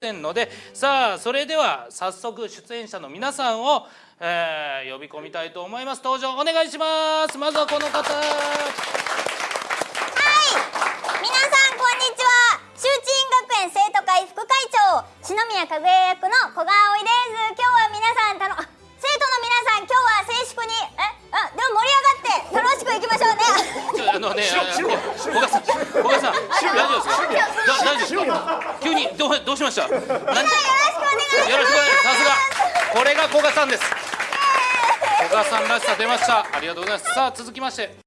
せんのでさあそれでは早速出演者の皆さんを、えー呼び込みたいと思います。登場お願いします。まずはこの方。皆さんこんにちは。修鎮学園生徒会副会長篠宮かぐや役の古賀葵です。今日は皆さんたのあ生徒の皆さん今日は静粛にえあでも盛り上がって楽しくいきましょうね。ちょあのねあ古賀さん古賀さん大丈夫ですか？にどうどうしました？何よろしくお願いします。よろしくお願いさすが。これが古賀さんです。古賀さんらしさ出ました。ありがとうございます。さあ続きまして